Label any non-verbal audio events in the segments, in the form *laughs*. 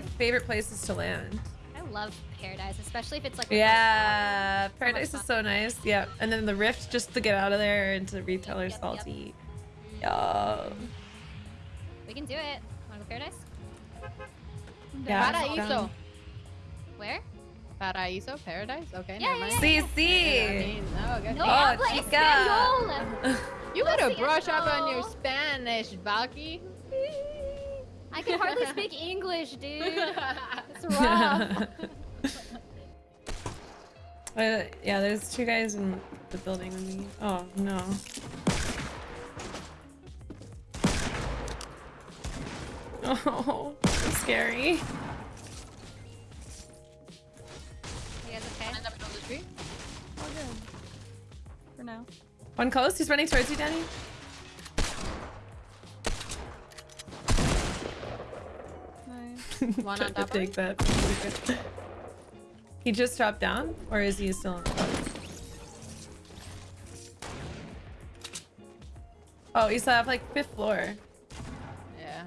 like favorite places to land. I love Paradise, especially if it's like. Yeah, much Paradise is so nice. Yeah, and then the Rift just to get out of there into Retail Row Yep, yep, yep. Salty. Mm-hmm. Yeah. We can do it. Wanna go Paradise? Yeah. Paraíso. Where? Paraíso, paradise. Okay, Yeah, never mind. yeah, See, Yeah, see. I no, okay. No Oh, chica. You Lo gotta brush up on your. Spanish, Valky. I can hardly speak *laughs* English, dude. It's *laughs* rough. *laughs* Uh, yeah, there's two guys in the building with me. Oh no. Oh, so scary. You guys okay? In the middle of the tree. All good. For now. One close. He's running towards you, Danny. One on top take that. He just dropped down, or is he still? On? Oh, he's at like fifth floor. Yeah.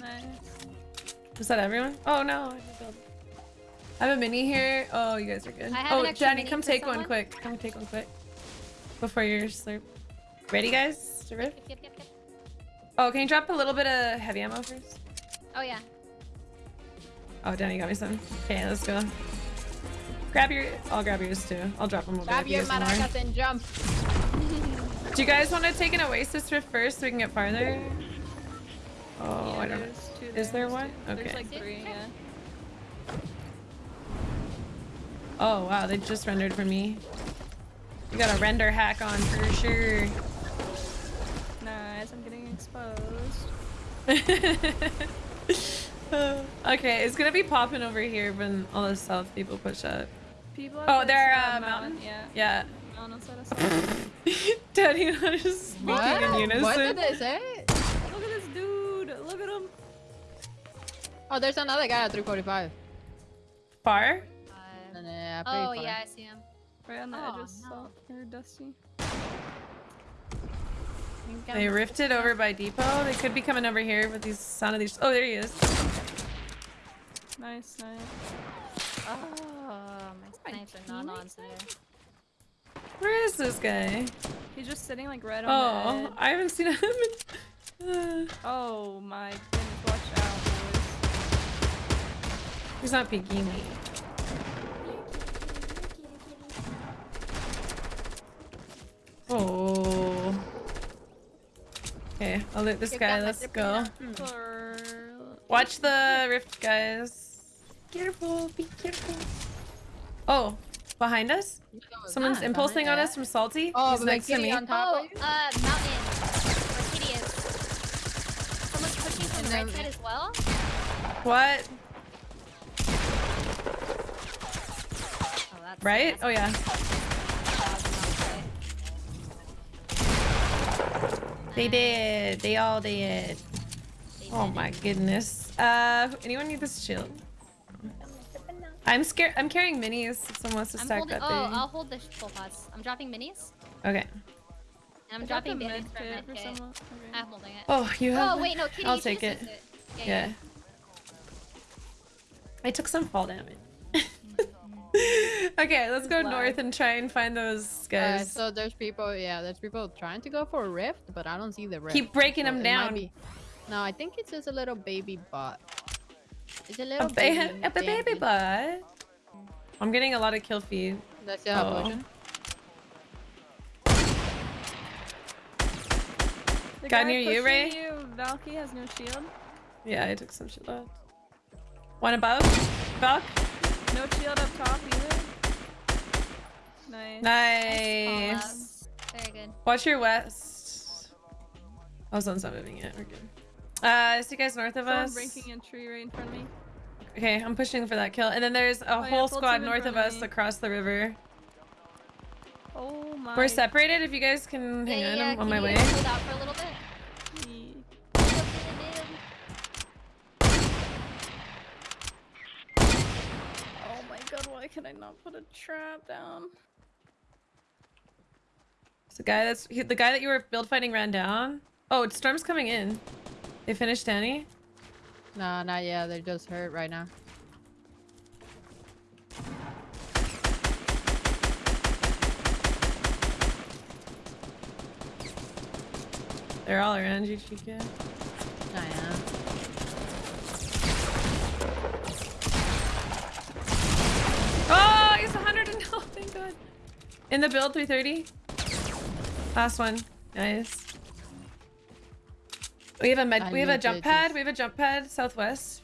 Nice. Was that everyone? Oh no. I didn't build. I have a mini here. Oh, you guys are good. I have oh, an extra Danny, mini come take one quick. Come take one quick. Before your slurp. Ready, guys? Rip? Yep, yep, yep. Oh, can you drop a little bit of heavy ammo first? Oh yeah. Oh, Danny got me some. Okay, let's go. Grab your. I'll grab yours too. I'll drop them over Grab your guys want more. maracas and jump. *laughs* Do you guys want to take an Oasis rift first so we can get farther? Oh, Yeah, I don't know. there's two Is there one? There's Okay. like three, yeah. Oh, wow. They just rendered for me. You got a render hack on for sure. *laughs* okay, it's gonna be popping over here when all the south people push up. People Oh, this, they're uh, uh, mountain. Yeah. Yeah. Mountain. *laughs* Daddy and I just speaking What? in unison. What did they say? Look at this dude! Look at him! Oh, there's another guy at 345. Far? Uh, And, pretty oh far. yeah, I see him. Right on the Oh, edge of no. salt. Or dusty. You can They rifted over by depot. They could be coming over here with these sound of these. Oh, there he is. Nice, nice. Oh, my snipes are not on today. Where is this guy? He's just sitting like right on Oh, edge. I haven't seen him. *laughs* Uh, Oh my goodness, watch out, boys. he's not peeking me. Oh. Okay, I'll loot this You guy. Let's go. Watch the rift, guys. Careful, be careful. Oh, behind us? Someone's impulsing on us from Salty. Oh, He's but next to me. on top Oh, of you? uh, mountain. Where Kitty is. Someone's pushing from the right side as well. What? Oh, that's Right? that's Oh yeah. They did. They all did. Oh my goodness. Uh, anyone need this shield? I'm scared. I'm carrying minis. If someone wants to I'm stack holding. that Oh. I'll hold the full pots. I'm dropping minis. Okay. And I'm I got dropping med bandits for kit for someone. Okay. I'm holding it. Oh, you have. Oh wait, no, Kitty. I'll you take just it. used Yeah. Yeah. yeah. I took some fall damage. *laughs* okay, let's go Lag. north and try and find those Uh, guys. so there's people, yeah, there's people trying to go for a rift, but I don't see the rift. Keep breaking So them down. be- No, I think it's just a little baby bot. It's a A, little ba- baby. *laughs* a baby baby. butt. I'm getting a lot of kill feed. That's your Oh. potion. The Guy guy near you, pushing Ray? You, Valky has no shield. Yeah, I took some shit out. One above. Buck. No shield up top either. Nice. Nice. Very good. Watch your west. Oh, someone's not moving yet. We're good. Uh, I see guys north of Someone us. breaking a tree right in front of me. Okay, I'm pushing for that kill. And then there's a Oh, whole full squad north of of us across the river. Oh my. We're separated. If you guys can hang yeah, on, yeah, I'm on my way. Hold out for a little bit. Oh can I not put a trap down? The guy that's he, the guy that you were build fighting ran down. Oh, it's storm's coming in. They finished Danny. No, not yet. They're just hurt right now. They're all around you, Chica. I am. In the build, 330. Last one. Nice. We have a med. I we have a jump pad. just- We have a jump pad southwest.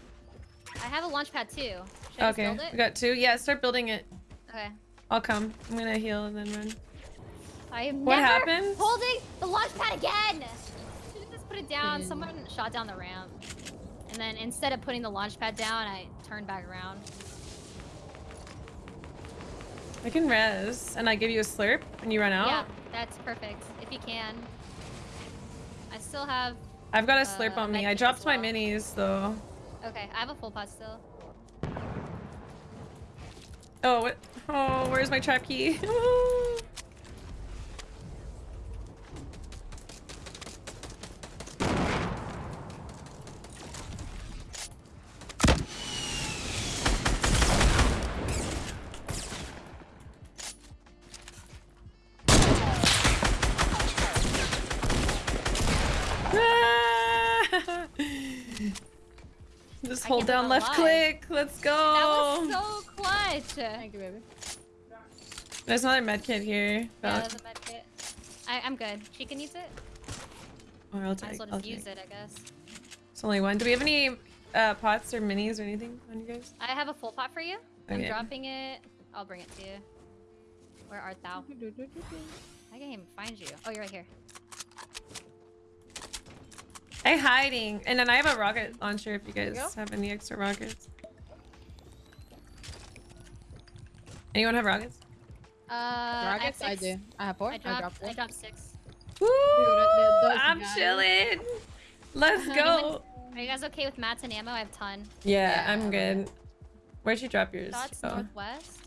I have a launch pad too. Should I just Okay, build it? we got two. Yeah, start building it. Okay. I'll come. I'm gonna heal and then run. I am What never happened? holding the launch pad again. Should have just put it down. Hmm. Someone shot down the ramp, and then instead of putting the launch pad down, I turned back around. I can res, and I give you a slurp, and you run out. Yeah, that's perfect. If you can. I still have. I've got a Uh, slurp on me. I dropped as my minis though. Okay, I have a full pot still. Oh, what? Oh, where's my trap key? *laughs* *laughs* *laughs* Just I hold down left I'm click. Let's go. That was so clutch. Thank you, baby. There's another med kit here. Yeah, Fuck. there's a med kit. I, I'm good. She can use it. Or I'll Might take. as well I'll use take. it, I guess. It's only one. Do we have any uh, pots or minis or anything on you guys? I have a full pot for you. I'm dropping it. I'll bring it to you. Where art thou? I can't even find you. Oh, you're right here. Hey, hiding. And then I have a rocket launcher if you guys go. have any extra rockets. Anyone have rockets? Uh, I have Rockets? I six. do. I have four. I I dropped, dropped I dropped six. Woo! th- those I'm guys. chilling. Let's *laughs* go. Are you guys okay with mats and ammo? I have ton. Yeah, Yeah, I'm good. Where'd you drop yours? Thoughts Oh. northwest.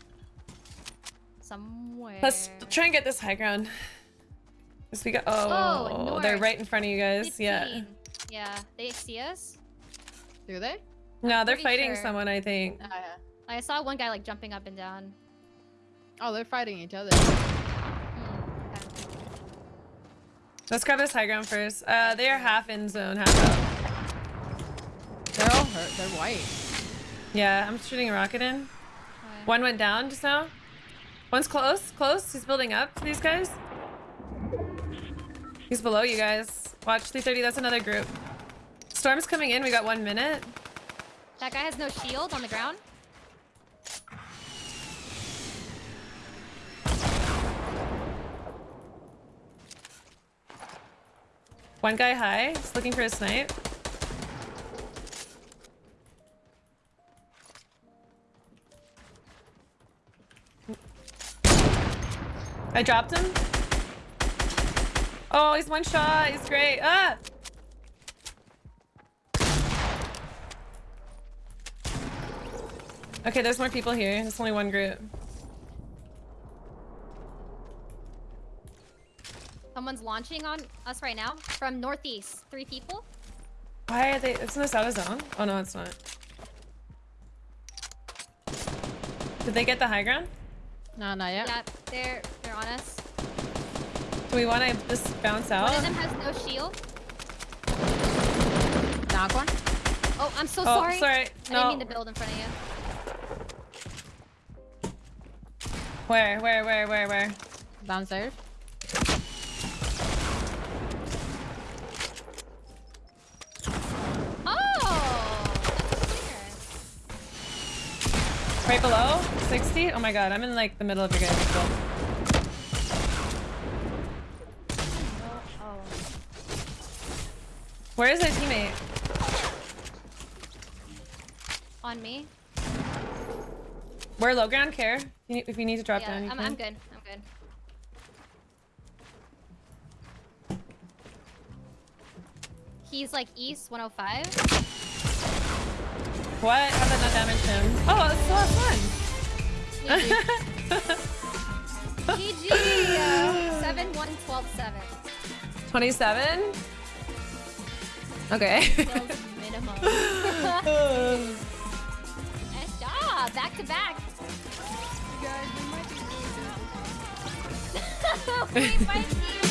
Somewhere. Let's try and get this high ground. Yes, we got. Oh, Oh, they're right in front of you guys. 15. Yeah, they see us. Do they? No, they're fighting sure. someone. I think. Oh, yeah. I saw one guy like jumping up and down. Oh, they're fighting each other. Hmm, okay. Let's grab this high ground first. Uh, they are half in zone, half out. They're all hurt. They're white. Yeah, I'm shooting a rocket in. Okay. One went down just now. One's close, close. He's building up to these guys. He's below you guys. Watch 330, that's another group. Storm's coming in, we got one minute. That guy has no shield on the ground. One guy high, he's looking for a snipe. I dropped him. Oh, he's one shot. He's great. Ah! Okay, there's more people here. There's only one group. Someone's launching on us right now from northeast. Three people. Why are they? Isn't this out of zone? Oh no, it's not. Did they get the high ground? No, not yet. Yeah, they're they're on us. Do we want to just bounce out? One out? of them has no shield. Knock one. Oh, I'm so oh, sorry. sorry. I didn't No. mean to build in front of you. Where? Where? Where? Where? Where? Downstairs. Oh! Right below? 60? Oh my god, I'm in like the middle of your guys' build. Oh. Where is our teammate? On me. We're low ground care. If you need, if you need to drop yeah, down, you I'm, can. I'm good. I'm good. He's like east 105. What? How did that not damage him? Oh, it's the last one. GG. Uh, 7 1 12 7. 27? Okay. Minimum. *laughs* nice job. Back to back. You guys, we might be *laughs* really good. we might be